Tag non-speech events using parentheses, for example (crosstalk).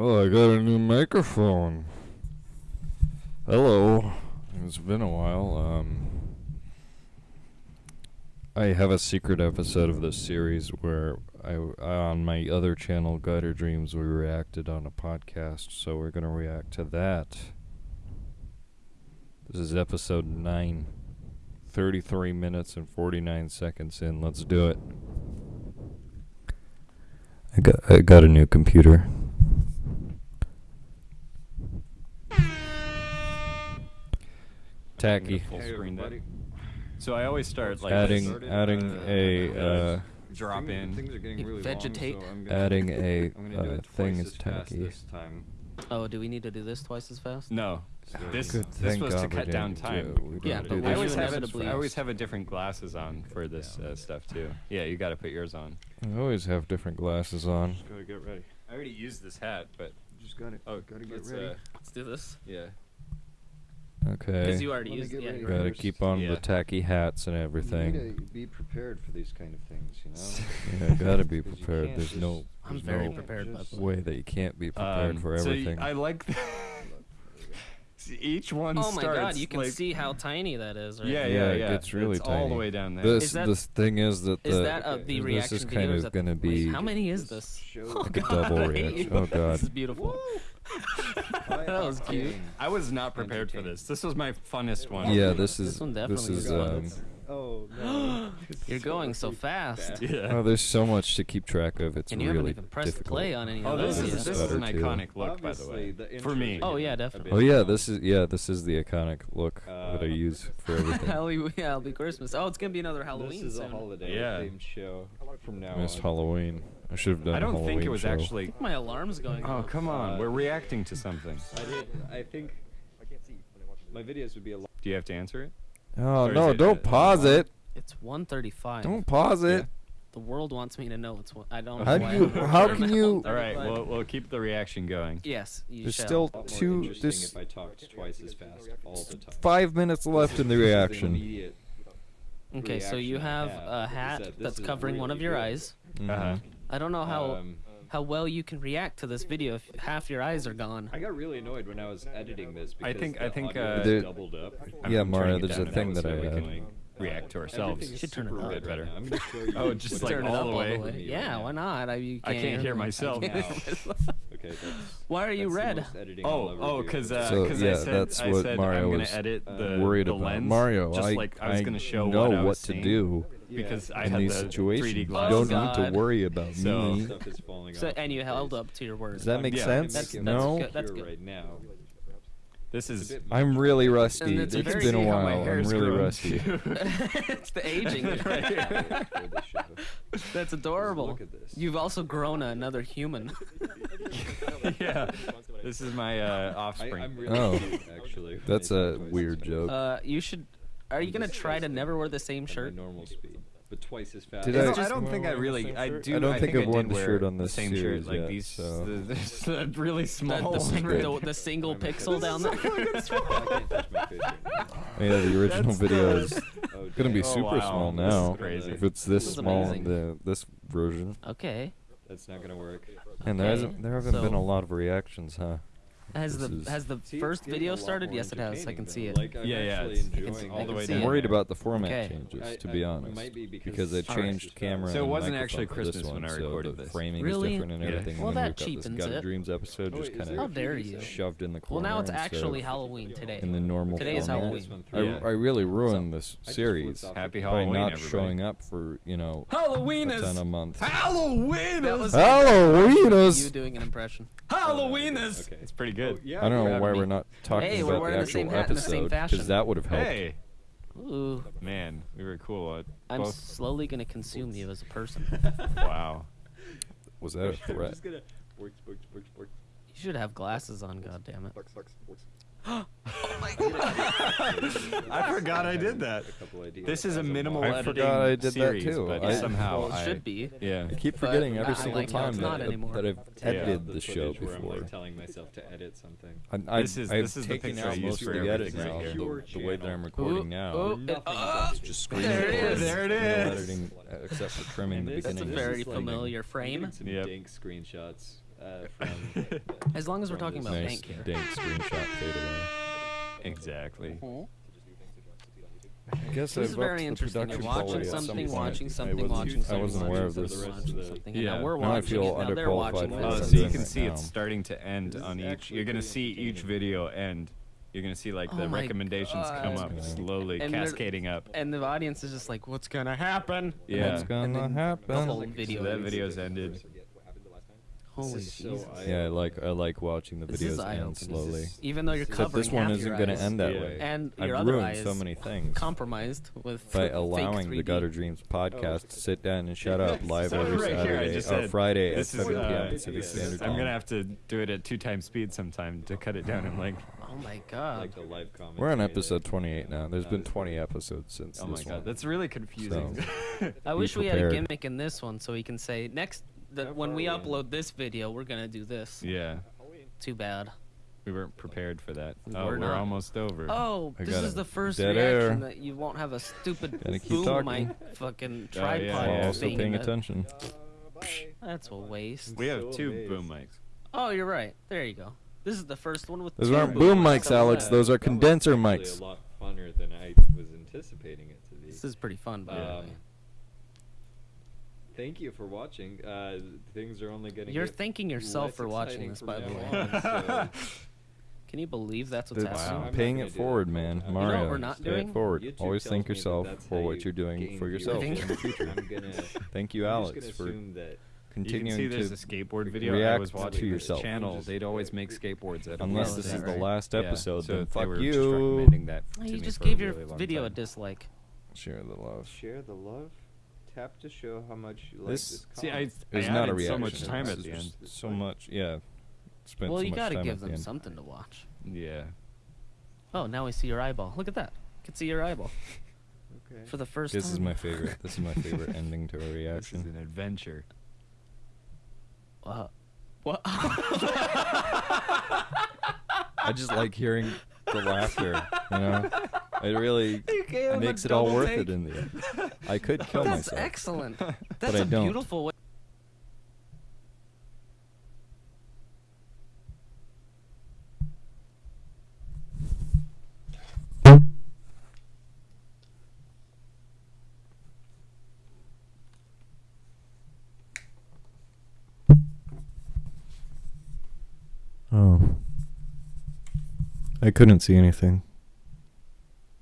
Oh, I got a new microphone. Hello. It's been a while. Um, I have a secret episode of this series where I on my other channel, Gutter Dreams, we reacted on a podcast. So we're gonna react to that. This is episode nine. 33 minutes and 49 seconds in. Let's do it. I got I got a new computer. Tacky. Full Hey, screen everybody. So I always start like Adding this. adding Uh, a uh, drop Things- in. Things are getting You really vegetate. long, so I'm gonna, adding (laughs) a I'm gonna do uh, thing is tacky. this time. Oh, do we need to do this twice as fast? No, this Good, this thank was to God we cut down time. do- Yeah, don't but do I always have inevitably- I always have a different glasses on for this uh, stuff too. Yeah, you got to put yours on. I always have different glasses on. Just gotta get ready. I already used this hat, but Just gotta, oh, gotta get let's, ready. Uh, Let's do this. yeah. Okay. Because you already used get yeah. Gotta keep on Yeah. the tacky hats and You everything. need to be prepared for these kind of things, you know. (laughs) Yeah, gotta be (laughs) prepared. can't There's no I'm there's very no prepared, by just- the way. way that you can't be prepared Um, for so everything. I like the (laughs) See, each one Oh my starts god, you can like, see how tiny that is, right? Yeah, Yeah, yeah, it yeah. gets really it's all the way down there. This that- this thing is that the Is that a, Okay. the this reaction is kind of gonna wait, be how many is this? Oh like a god, double I reaction. Oh, God. This is beautiful. (laughs) I that was cute. I was not prepared for this. This was my funnest one. yeah. This is This one definitely is is um. Fun. Oh no. (gasps) You're going so fast. Yeah. Oh, there's so much to keep track of. It's And you really haven't even pressed difficult. play on any Oh, of this those is this is an Better, too. iconic look, by the way. the For me. Oh, yeah, definitely. Oh yeah, this is yeah, this is the iconic look that I use (laughs) for everything. Halloween, yeah, it'll be Christmas. Oh, it's gonna be another Halloween This is a holiday Yeah. themed show from now Missed on. Halloween. I should have done. I don't Halloween think it was show. actually. My alarm's going. Oh off. come on, Uh, we're reacting to something. I did. I think. I can't see. My videos would be a lot. Do you have to answer it? Oh Or no! Don't uh, pause it. It's 1:35. Don't pause it. The world wants me to know it's one. I don't. How know do you- how can you- All right, 1:35. we'll we'll keep the reaction going. Yes, you There's shall. still A lot more two. interesting There's if I talked twice as fast all the time. five minutes left in the This is reaction. Okay, so you have have a hat that's is covering one of your good. eyes. Mhm. Uh-huh. I don't know how Um, how well you can react to this video if half your eyes are gone. I got really annoyed when I was editing this because I think- the I think, uh, was doubled up. I'm Yeah, turning Mario, there's a thing now that so I we have. can react to ourselves. Should turn it super up. red Better. right. I'm gonna show you. (laughs) Oh, just like Turn it all up the all way? the way. Yeah, why not? I, you can't, can't hear (laughs) myself I can't (laughs) hear myself. Okay, that's. Why are you red? most editing I'll Oh, oh, do. because So, because yeah, I said that's I what said Mario I'm gonna was edit uh, the Worried the about lens, Mario. Just I, like I was gonna show know what what to do because I in had these the situations. 3D You glasses. don't Oh, need to worry about So- me. Stuff is falling So, off and you held up to your words. Does that make Yeah. sense? That's- that's no. good. That's Here good. right now. This is I'm really rusty. it's It's a very- been a See how my while. I'm hair's really grown rusty. too. (laughs) (laughs) it's the aging. (laughs) Right here. For. That's adorable. Look at this. You've also grown another human. yeah. This is my uh, I, offspring. I'm really Oh. cute, actually. when That's I talk a twice weird joke. Uh, you should. Are you gonna try to never wear the same At my shirt? normal speed, but twice as fast. Did I just- I don't think I really. I do. I don't think I I've worn did the shirt on the same series shirt. Like yet, these, so- the, (laughs) there's the really small the, one. the, the single pixel down there. (laughs) I can't touch my (laughs) face right oh, oh, now. Yeah, the original That's video is Oh, gonna be dang. Oh, super wow. small now. crazy. If it's this This small, amazing. the this version, Okay. That's not gonna work. and there hasn't there haven't been a lot of reactions, huh? Has This the is- has the See, first video started? Yes, it has. I can though. see it. Like, I'm Yeah, yeah, actually it's- I can enjoying see- all I the can way see down. I'm worried about the format Okay. changes, I- to be I- honest, might be because because I it's changed just camera. So it wasn't actually Christmas one, when I so recorded the this. framing Really? is different and Yeah. everything. Well, and then that we've got this cheapens it. Dreams episode just kind there How of dare you? shoved in the corner. Well, now it's actually Halloween today. in the normal Today is. Halloween. I, through. Yeah. I really ruined this series Happy the- by Halloween, not showing up for you know Halloween a ton a month. Halloween is was Halloweenus. you doing an impression. Halloween Okay. It's pretty good. Oh, yeah, I don't know why me. we're not talking Hey, we're about the the actual in the same episode fashion. that would have helped. Hey, Ooh, man, we were cool. Uh, I'm both. slowly gonna consume you as a person. (laughs) wow. Was that a I'm (laughs) threat? just gonna. You should have glasses on. God damn it. (laughs) I forgot I did that. A couple ideas. This is a minimal I editing forgot I did that series, too. but I- somehow Well, it I should be. Yeah. I keep But forgetting every not single like time it's that, not I- anymore. that I've Yeah. edited the the show footage where I'm before. like telling myself to edit something. I, I, This is- I've this is the picture I out use for of the edit everything now. right here. The, the way that I'm recording Ooh, now. ooh, it- is just screen There it recording. is. There it No editing uh, except for trimming the And this- That's a very familiar frame. getting some Yep. dank screenshots. uh, (laughs) from. As long as we're talking about nice bank here. dank screenshot fade away. Exactly. I guess This I've is very interesting. You're watching quality at some something, watching something, watching something. I wasn't aware of watching this. something, and Yeah. now we're Now I watching feel it. Now they're watching for it. Oh, so you can it see now. it's starting to end This on each. You're gonna pretty see each entertaining. video end. You're gonna see like oh the Oh my recommendations come up slowly, And cascading up. And the audience is just like, "What's gonna happen?" Yeah. What's gonna happen? The whole So video. that is- video's ended. What happened the last time? Holy This so Yeah, I like I like watching the This videos eye-opening. end This slowly. is- Even though you're Except Except covering this one half isn't gonna end that Yeah. way. and I've your other ruined eye so many things compromised with by fake allowing the 3D. Gutter Dreams podcast to sit down and shut up (laughs) live So every right Saturday just or said, Friday at this is, 7 uh, p.m. Pacific yeah, Standard I'm gonna have to do it at two times speed sometime to cut it down. I'm like, Oh my god. Like the live comment. We're on episode 28 now. There's been 20 episodes since oh my god, one. that's really confusing. I be wish we had a gimmick in this one so we can say next that How when we in? upload this video, we're gonna do this. yeah, Too bad. we weren't prepared for that. We Oh, were we're not. almost over. Oh, I this is the first Dead reaction air. that you won't have a stupid boom talking. mic fucking Oh, yeah, tripod yeah. While also thing paying the- attention. That's a waste. we have two boom mics. Oh, you're right. There you go. This is the first one with. Those two aren't boom boom mics, Alex. Yeah. Those are That condenser mics. A lot funner than I was anticipating it to be. This is pretty fun, by the Um, way. Thank you for watching. Uh, things are only getting. You're thanking yourself for watching this, by the way. (laughs) Can you believe that's what's That's happening? I'm paying it do that forward, man. time. Mario, You know what we're not doing? it forward. YouTube Always thank me that yourself for how what you you're doing for yourself in the (laughs) future. Gonna. (laughs) Thank you, I'm just Alex, gonna for that continuing you can see there's a skateboard video. I react was to watching this yourself. channel. They'd always make skateboards at Unless this is is the last episode, so then they fuck were just you. recommending that Oh, you just gave a your really long video a dislike. Share the love. share the love. Tap to show how much you like This- this. See, I. I It's not a added reaction. so much time at is the end. just So much, yeah. Spent well, so you much gotta time give at the them something to watch. Yeah. Oh, now I see your eyeball. Look at that. I can see your eyeball Okay. for the first This time. is my favorite. This is my favorite (laughs) ending to a reaction. This is an adventure. Uh, what? (laughs) I just like hearing the laughter. You know, (laughs) it really (laughs) You gave him a makes it all worth take. it in the end. (laughs) I could kill That's myself. excellent. That's I a don't. beautiful way. Oh. I couldn't see anything.